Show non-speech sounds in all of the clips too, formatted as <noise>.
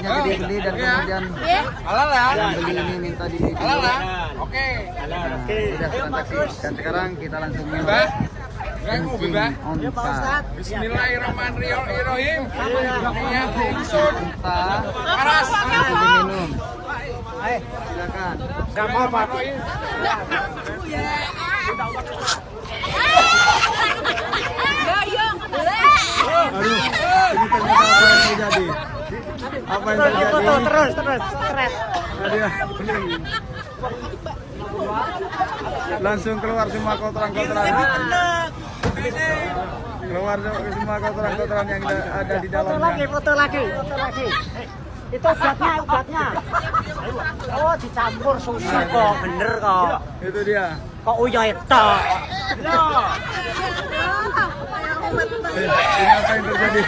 akhirnya gede-gede dan kemudian Halal ya? yang beli ini minta di Halal ya? Oke. Nah, sudah transaksi dan sekarang kita langsung nyoba Aku kencing bebas. onta. Bismillahirrahmanirrahim. Paras. sambil minum silakan. Gak mau apa aduh ini ternyata apa yang terjadi apa yang terjadi? terus terus. Terus Aduh. langsung keluar semua kotoran-kotoran keluar semua kotoran-kotoran yang ada di foto lagi dalamnya. foto lagi. Foto lagi. Itu obatnya obatnya oh dicampur susu kok. Bener kok. Itu dia. Kok uya itu? Eh, ini apa yang terjadi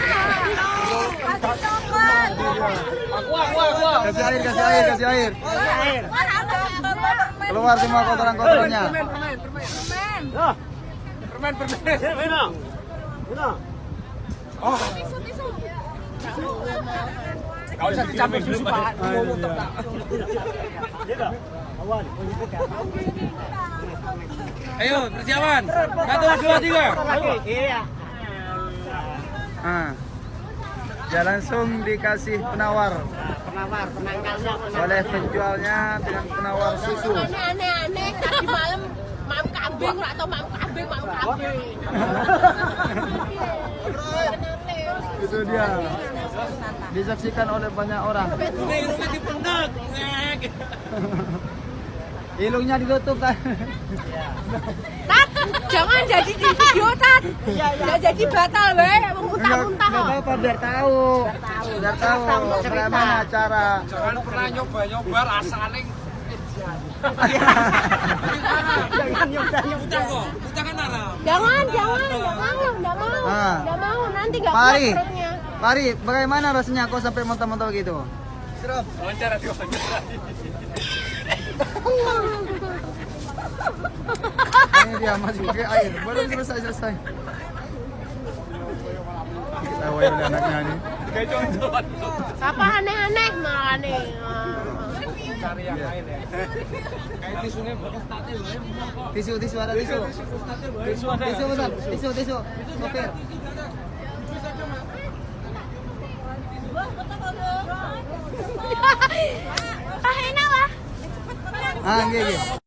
Aku aku aku. kasih air kasih air kasih air air keluar semua kotoran-kotorannya Permen permen. Gak usah dicampur susu Pak. Ngomong tak. awan Ayo persiapan. Satu dua tiga. iya ah dia langsung dikasih penawar. Penawar penangkalnya oleh penjualnya dengan penawar susu. Aneh-aneh tadi malam mam kambing ora tau mam kambing mam kambing. Itu dia. Disaksikan oleh banyak orang. <laughs> Ilungnya ditutup kan. tat jangan jadi di video tat. Ya jadi batal Enggak muntah-muntah kok apa-apa biar tahu. Biar tahu bagaimana cara. Jangan pernah nyoba nyoba rasanya. jangan nyoba nyoba kok. Jangan jangan enggak mau enggak mau Ah. enggak mau nanti enggak Pari. Pari, bagaimana rasanya kau sampai muntah-muntah begitu? Wawancara di wawancara. Ini dia masih pakai air. Belum selesai selesai. Kita oleh anaknya nih. Apa aneh-aneh malah nih Cari yang lain ya. Kayak tisunya bekas tate wae. Tisu, tisu ada tisu. Tisu ada. Tisu betul. Tisu, tisu. Sopir. <laughs> ah enak lah Ah, nggih, nggih.